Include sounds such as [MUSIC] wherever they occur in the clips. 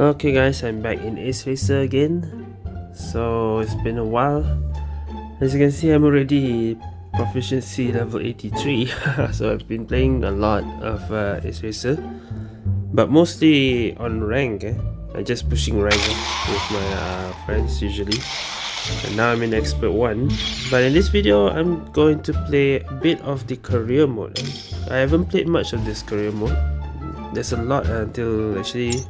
Okay guys, I'm back in Ace Racer again. So it's been a while. As you can see, I'm already proficiency level 83. [LAUGHS] so I've been playing a lot of uh, Ace Racer. But mostly on rank. Eh? I'm just pushing rank eh, with my uh, friends usually. And now I'm in expert 1. But in this video, I'm going to play a bit of the career mode. I haven't played much of this career mode. There's a lot until actually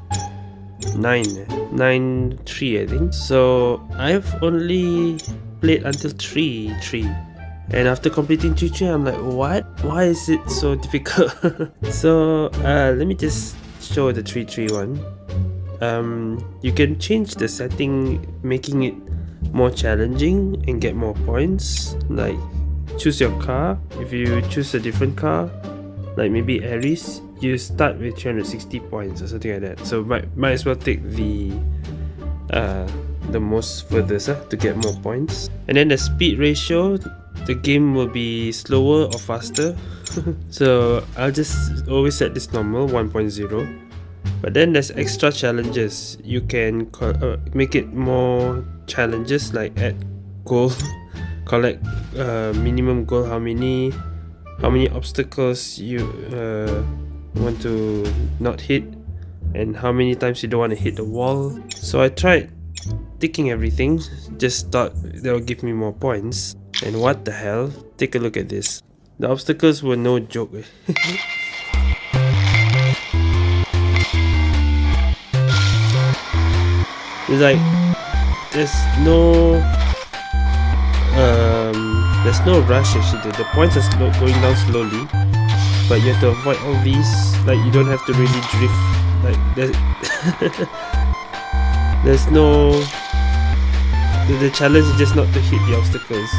9 9 3 I think so I've only played until 3 3 and after completing 3 3 I'm like what why is it so [LAUGHS] difficult so uh, let me just show the 3 3 one um, you can change the setting making it more challenging and get more points. Like choose your car. If you choose a different car like maybe Aries you start with 360 points or something like that. So might, might as well take the uh, the most furthest uh, to get more points. And then the speed ratio the game will be slower or faster. [LAUGHS] So I'll just always set this normal 1.0 but then there's extra challenges. You can uh, make it more challenges like add gold [LAUGHS] collect uh, minimum gold how many how many obstacles you uh, want to not hit and how many times you don't want to hit the wall. So I tried ticking everything. Just thought that will give me more points. And what the hell? Take a look at this. The obstacles were no joke [LAUGHS] it's like there's no um there's no rush actually. The points are slow, going down slowly but you have to avoid all these like you don't have to really drift. Like there's [LAUGHS] there's no the, the challenge is just not to hit the obstacles.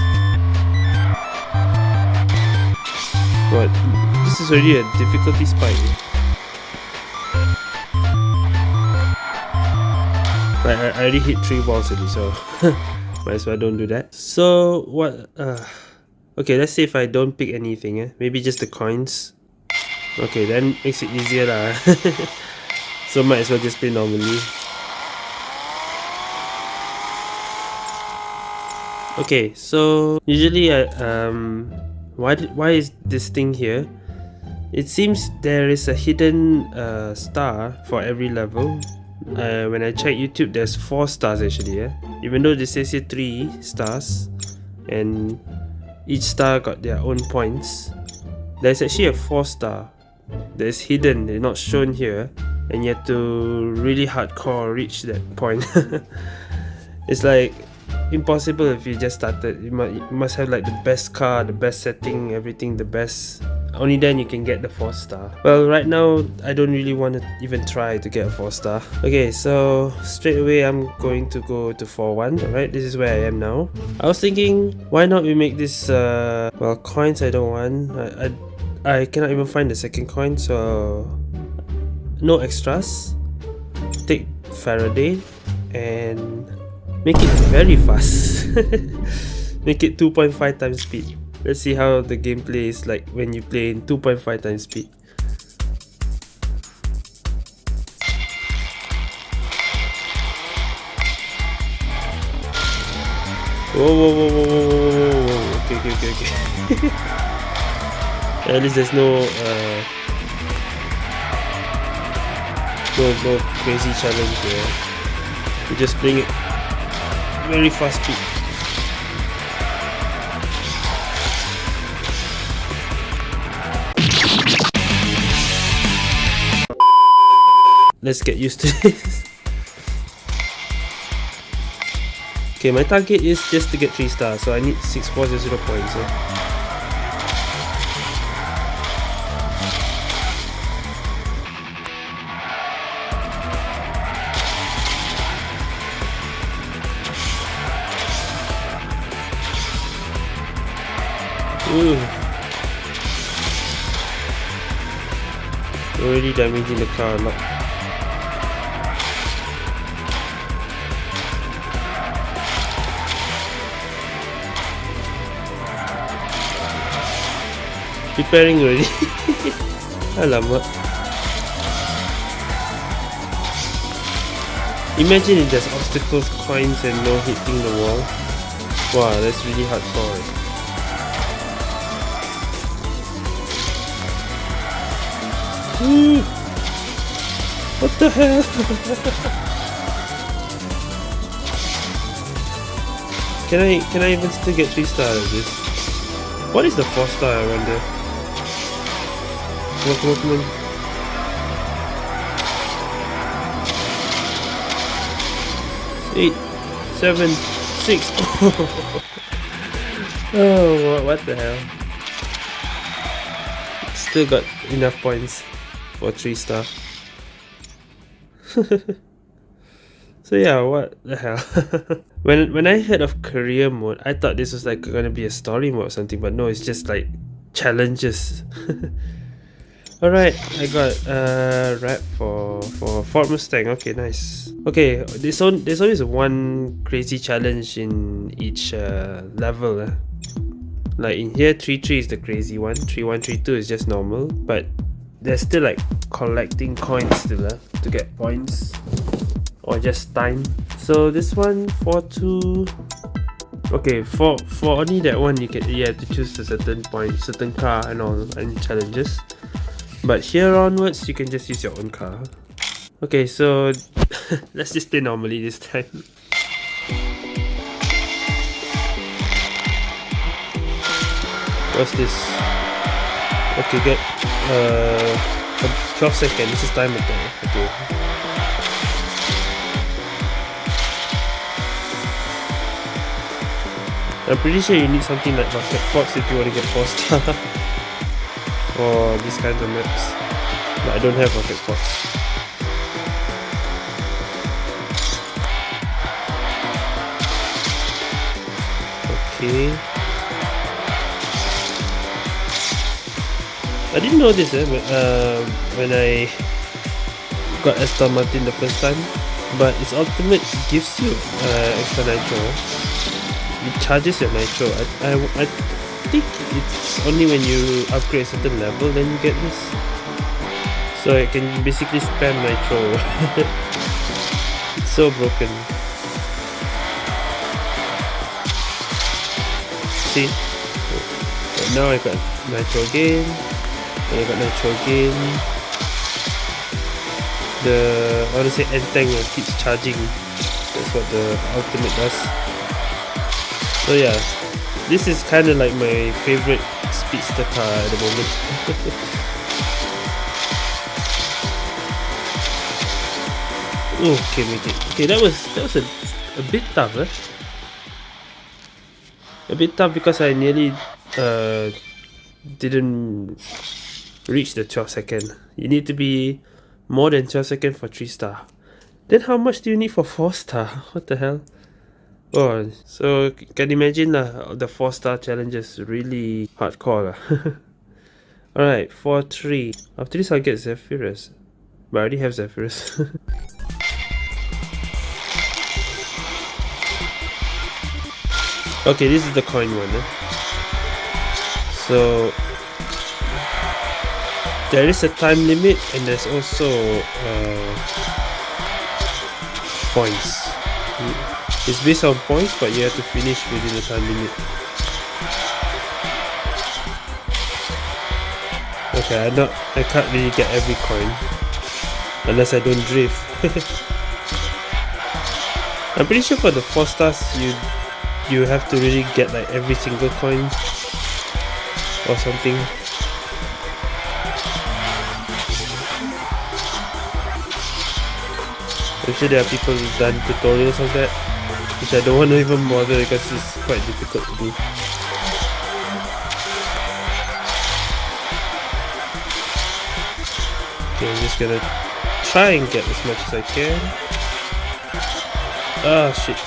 But this is already a difficulty spike Right, I, already hit three balls already so [LAUGHS] might as well don't do that so what uh okay let's say if I don't pick anything eh? maybe just the coins Okay, then makes it easier lah. [LAUGHS] so might as well just play normally. Okay, so usually I um why why is this thing here? It seems there is a hidden uh, star for every level. Uh, when I check YouTube, there's four stars actually. Yeah? Even though this says here three stars, and each star got their own points. There's actually a four star that is hidden, they're not shown here, and you have to really hardcore reach that point. [LAUGHS] it's like impossible if you just started. You must, you must have like the best car, the best setting, everything, the best. Only then you can get the 4 star. Well, right now, I don't really want to even try to get a 4 star. Okay, so straight away I'm going to go to 4-1, alright? This is where I am now. I was thinking, why not we make this, uh, well, coins I don't want. I, I I cannot even find the second coin so no extras take Faraday and make it very fast [LAUGHS] make it 2.5 times speed let's see how the gameplay is like when you play in 2.5 times speed Whoa, whoa, whoa, whoa, whoa, whoa, whoa, okay, okay, okay, okay. [LAUGHS] At least there's no uh, no no crazy challenge here. We're just playing it very fast speed. Let's get used to this. okay, my target is just to get 3 stars, so I need 640 points. Yeah? Ooh. Already damaging the car a lot. Preparing already. [LAUGHS] Alamak. Imagine if there's obstacles, coins and no hitting the wall. Wow, that's really hardcore. Hmm. What the hell? [LAUGHS] can I can I even still get 3 stars? What is the 4 star I wonder? On, come on. Eight, seven, six. [LAUGHS] oh, what, the hell? Still got enough points for 3 star. [LAUGHS] so yeah, what the hell? [LAUGHS] when when I heard of career mode, I thought this was like gonna be a story mode or something, but no, it's just like challenges. Alright, I got a uh, wrap for for Ford Mustang. Okay, nice. Okay, there's on there's always one crazy challenge in each uh, level. Uh. Like in here, 3-3 is the crazy one, 3-1, 3-2 is just normal, but there's still like collecting coins still uh, to get points or just time. So this one, 4-2, okay for for only that one you can you have to choose a certain point certain car and all and challenges but here onwards, you can just use your own car. Okay, so [LAUGHS] let's just play normally this time. What's this? Okay, get uh 12 seconds. This is time attack. Okay. I'm pretty sure you need something like Rocket Fox if you want to get 4 star. [LAUGHS] for these kinds of maps. But I don't have Rocket Fox. Okay. I didn't know this eh, but, uh, when I got Aston Martin the first time, but its ultimate gives you uh, extra nitro. It charges your nitro. I, I, I think it's only when you upgrade a certain level then you get this. So I can basically spam my nitro. it's [LAUGHS] so broken. See? But now I got nitro again. And I got nitro again. The I want to say end tank keeps charging. That's what the ultimate does. So yeah, this is kind of like my favorite speedster car at the moment. [LAUGHS] okay, make it. Okay, that was that was a, a bit tough, eh? A bit tough because I nearly uh didn't reach the 12 second. You need to be more than 12 second for 3 star. Then how much do you need for 4 star? [LAUGHS] What the hell? Oh, so can imagine lah, the 4 star challenges really hardcore. [LAUGHS] Alright, 4-3. After this I'll get Zephyrus. But I already have Zephyrus. [LAUGHS] okay, this is the coin one. Eh? So, there is a time limit and there's also uh, points. It's based on points, but you have to finish within the time limit. Okay, I not I can't really get every coin unless I don't drift. [LAUGHS] I'm pretty sure for the four stars you you have to really get like every single coin or something. I'm sure there are people who've done tutorials of that which I don't want to even bother because it's quite difficult to do. Okay, I'm just gonna try and get as much as I can. Ah, shit.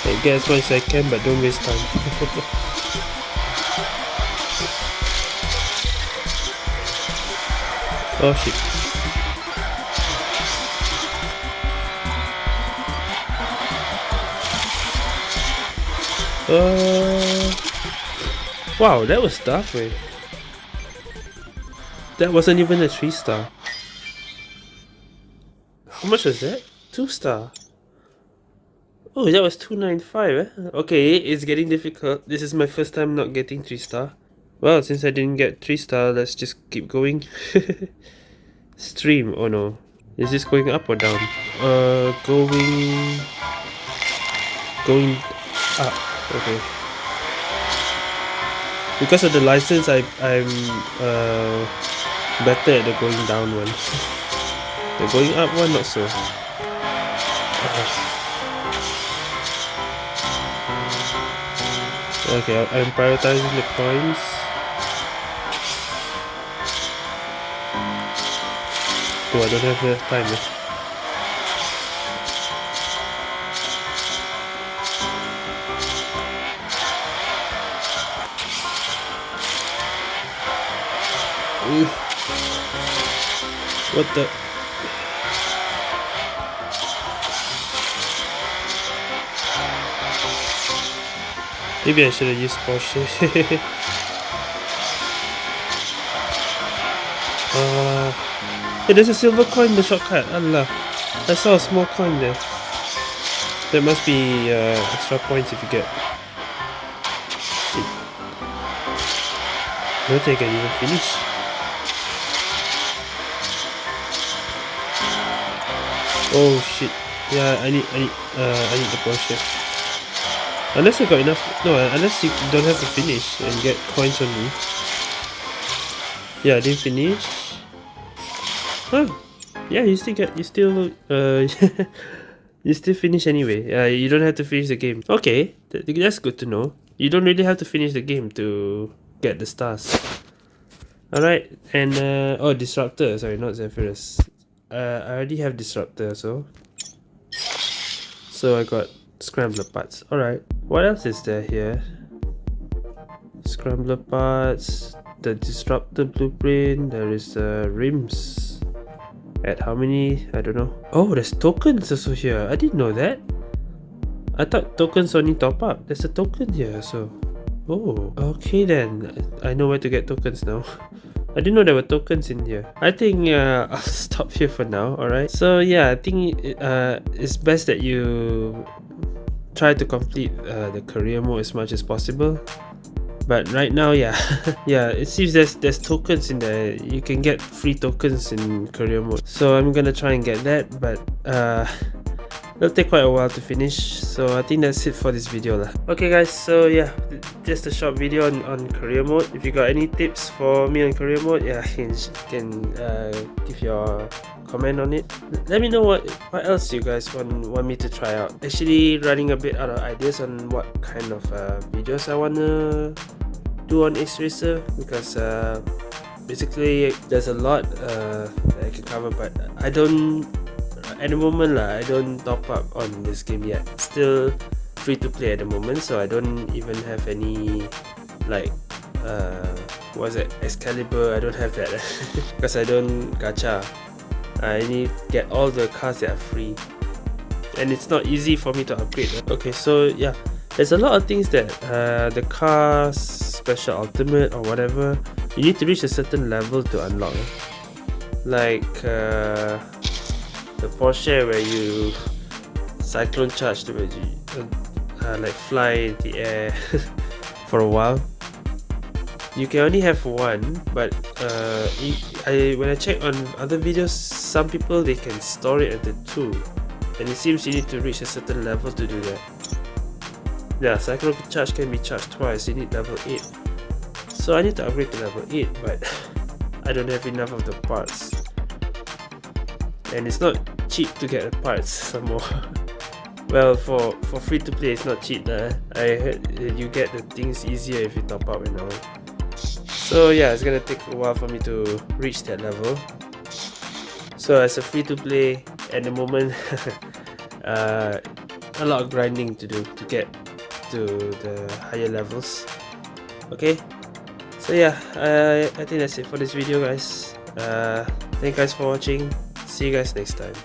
Okay, get as much as I can, but don't waste time. [LAUGHS] Oh shit. Uh, wow, that was tough. That wasn't even a 3 star. How much was that? 2 star. Oh, that was 295, eh? Okay, it's getting difficult. This is my first time not getting 3 star. Well, since I didn't get 3 star, let's just keep going. [LAUGHS] Stream, oh no. Is this going up or down? Uh, going... Going up, okay. Because of the license, I, I'm uh, better at the going down one. [LAUGHS] the going up one, not so. Okay, I'm prioritizing the coins. Oh, have the time. Ooh. What the? Maybe I should have used Porsche. Hey, there's a silver coin in the shortcut. Allah. I saw a small coin there. There must be uh, extra points if you get. I don't think I can even finish. Oh shit. Yeah, I need, I need, uh, I need the Porsche. Unless I got enough... No, unless you don't have to finish and get coins only. Yeah, I didn't finish. Huh. Yeah, you still get... You still... Uh, [LAUGHS] you still finish anyway. Uh, you don't have to finish the game. Okay, that's good to know. You don't really have to finish the game to get the stars. Alright, and... Uh, oh, Disruptor. Sorry, not Zephyrus. Uh, I already have Disruptor, so... So I got Scrambler parts. Alright. What else is there here? Scrambler parts, the disruptor blueprint, there is the uh, rims. At how many? I don't know. Oh, there's tokens also here. I didn't know that. I thought tokens only top up. There's a token here, so... Oh, okay then. I know where to get tokens now. [LAUGHS] I didn't know there were tokens in here. I think uh, [LAUGHS] I'll stop here for now, alright? So yeah, I think uh, it's best that you try to complete uh, the career mode as much as possible but right now yeah. [LAUGHS] Yeah it seems there's there's tokens in there. You can get free tokens in career mode. So i'm gonna try and get that but uh it'll take quite a while to finish. So i think that's it for this video lah. okay guys so yeah just a short video on, on career mode. If you got any tips for me on career mode yeah you can uh, give your comment on it let me know what what else you guys want want me to try out actually running a bit out of ideas on what kind of uh, videos i want to do on Ace Racer because uh, basically there's a lot uh, that I can cover but I don't at the moment lah, I don't top up on this game yet. Still free to play at the moment, so I don't even have any like uh, what's it Excalibur. I don't have that [LAUGHS] because I don't gacha. I need get all the cars that are free, and it's not easy for me to upgrade. Okay, so yeah, there's a lot of things that uh, the cars special ultimate or whatever you need to reach a certain level to unlock. Like. Uh, the Porsche where you cyclone charge to you uh, like fly in the air [LAUGHS] for a while you can only have one but uh, I, when I check on other videos some people they can store it at the two. And it seems you need to reach a certain level to do that. Yeah cyclone charge can be charged twice. You need level 8 so I need to upgrade to level 8 but [LAUGHS] I don't have enough of the parts. And it's not cheap to get the parts [LAUGHS] some more. Well for for free to play it's not cheap uh. I heard you get the things easier if you top up and all so yeah it's gonna take a while for me to reach that level. So as a free to play at the moment [LAUGHS] uh, a lot of grinding to do to get to the higher levels. Okay? So yeah uh, I think that's it for this video guys. Uh, thank you guys for watching. See you guys next time.